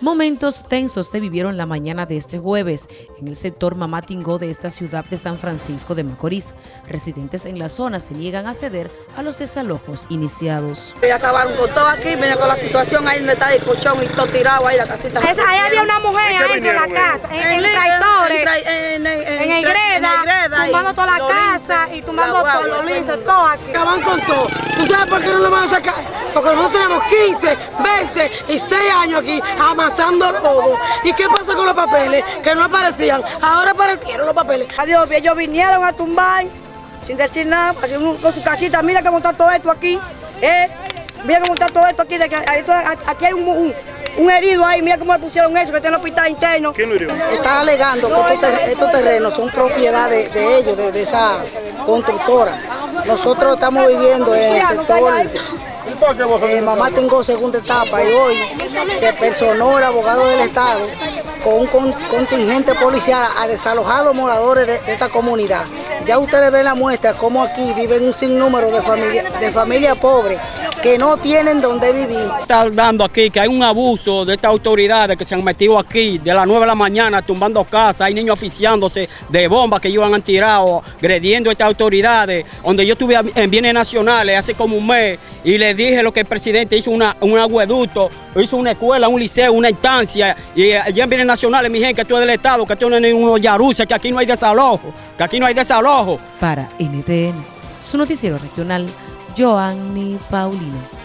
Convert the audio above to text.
Momentos tensos se vivieron la mañana de este jueves en el sector Mamatingó de esta ciudad de San Francisco de Macorís. Residentes en la zona se niegan a ceder a los desalojos iniciados. Y acabaron con todo aquí, viene con la situación ahí donde está el colchón y todo tirado ahí la casita. Esa, ahí había una mujer adentro de la casa, en, en, en, en, en tumbando toda la casa y tumbando todo, los lisos, todo aquí. Acaban con todo. ¿Tú sabes por qué no lo van a sacar? Porque nosotros tenemos 15, 20 y 6 años aquí amasando lodo. ¿Y qué pasa con los papeles? Que no aparecían. Ahora aparecieron los papeles. Adiós, ellos vinieron a tumbar sin decir nada, con su casita. Mira que montar todo esto aquí. Eh, mira que montar todo esto aquí. De que, aquí hay un, un un herido ahí, mira cómo le pusieron eso, que está en el hospital interno. ¿Quién lo hirió? Está alegando que estos, ter estos terrenos son propiedad de, de ellos, de, de, esa constructora. Nosotros estamos viviendo en el sector eh, Mamá tengo segunda etapa y hoy se personó el abogado del Estado con un con, contingente policial a desalojar a los moradores de, de, esta comunidad. Ya ustedes ven la muestra cómo aquí viven un sinnúmero de familias de familia pobres que no tienen donde vivir. Está dando aquí que hay un abuso de estas autoridades que se han metido aquí de las 9 de la mañana tumbando casas, hay niños oficiándose de bombas que ellos han tirado, agrediendo a estas autoridades, donde yo estuve en bienes nacionales hace como un mes y le dije lo que el presidente hizo una, un agueducto, hizo una escuela, un liceo, una instancia, y allá en bienes nacionales, mi gente, que esto es del Estado, que esto no es unos yaruces, que aquí no hay desalojo, que aquí no hay desalojo. Para NTN, su noticiero regional, Joanny Paulino.